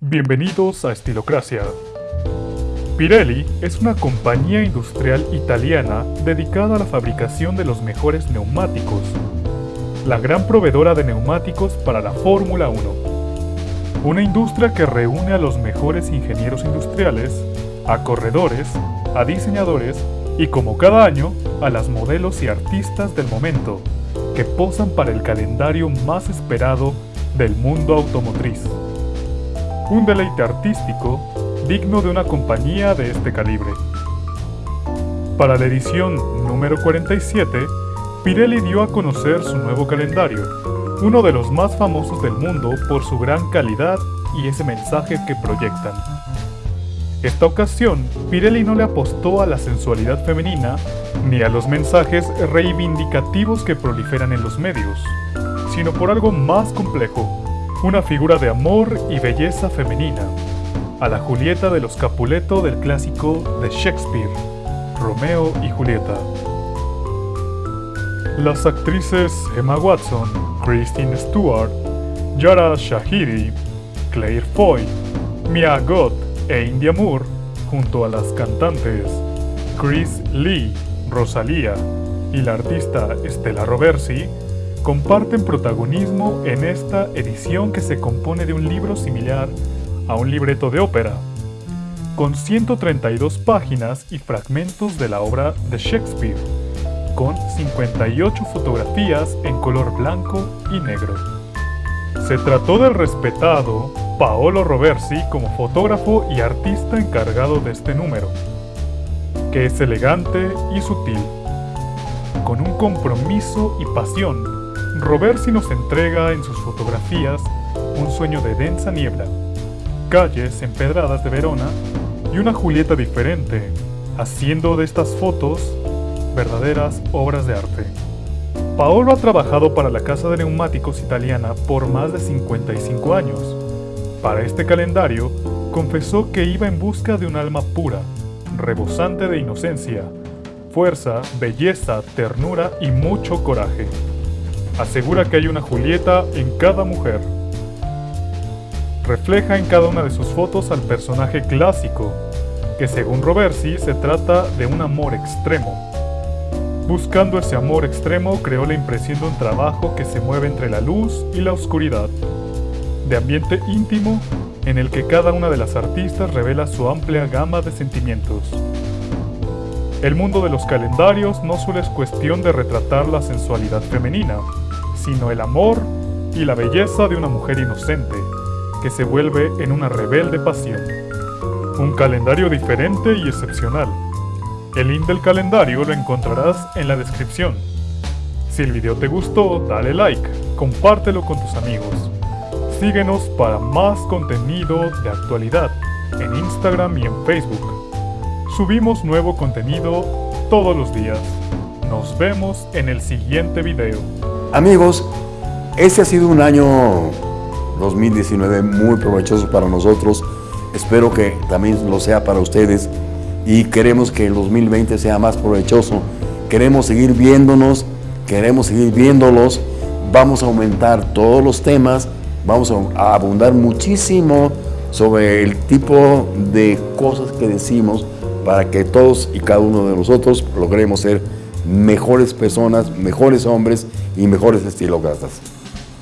Bienvenidos a Estilocracia. Pirelli es una compañía industrial italiana dedicada a la fabricación de los mejores neumáticos, la gran proveedora de neumáticos para la Fórmula 1. Una industria que reúne a los mejores ingenieros industriales, a corredores, a diseñadores y como cada año, a las modelos y artistas del momento, que posan para el calendario más esperado del mundo automotriz un deleite artístico digno de una compañía de este calibre. Para la edición número 47, Pirelli dio a conocer su nuevo calendario, uno de los más famosos del mundo por su gran calidad y ese mensaje que proyectan. Esta ocasión, Pirelli no le apostó a la sensualidad femenina ni a los mensajes reivindicativos que proliferan en los medios, sino por algo más complejo, una figura de amor y belleza femenina, a la Julieta de los Capuleto del clásico de Shakespeare, Romeo y Julieta. Las actrices Emma Watson, Kristen Stewart, Yara Shahidi, Claire Foy, Mia Goth e India Moore, junto a las cantantes Chris Lee, Rosalía y la artista Stella Roversi, comparten protagonismo en esta edición que se compone de un libro similar a un libreto de ópera, con 132 páginas y fragmentos de la obra de Shakespeare, con 58 fotografías en color blanco y negro. Se trató del respetado Paolo Roversi como fotógrafo y artista encargado de este número, que es elegante y sutil, con un compromiso y pasión Roversi nos entrega en sus fotografías un sueño de densa niebla, calles empedradas de Verona y una Julieta diferente, haciendo de estas fotos verdaderas obras de arte. Paolo ha trabajado para la casa de neumáticos italiana por más de 55 años. Para este calendario, confesó que iba en busca de un alma pura, rebosante de inocencia, fuerza, belleza, ternura y mucho coraje asegura que hay una Julieta en cada mujer. Refleja en cada una de sus fotos al personaje clásico, que según Roversi se trata de un amor extremo. Buscando ese amor extremo creó la impresión de un trabajo que se mueve entre la luz y la oscuridad, de ambiente íntimo en el que cada una de las artistas revela su amplia gama de sentimientos. El mundo de los calendarios no solo es cuestión de retratar la sensualidad femenina, sino el amor y la belleza de una mujer inocente, que se vuelve en una rebelde pasión. Un calendario diferente y excepcional. El link del calendario lo encontrarás en la descripción. Si el video te gustó, dale like, compártelo con tus amigos. Síguenos para más contenido de actualidad en Instagram y en Facebook. Subimos nuevo contenido todos los días. Nos vemos en el siguiente video. Amigos, este ha sido un año 2019 muy provechoso para nosotros. Espero que también lo sea para ustedes y queremos que el 2020 sea más provechoso. Queremos seguir viéndonos, queremos seguir viéndolos. Vamos a aumentar todos los temas, vamos a abundar muchísimo sobre el tipo de cosas que decimos para que todos y cada uno de nosotros logremos ser mejores personas, mejores hombres y mejores estilócratas.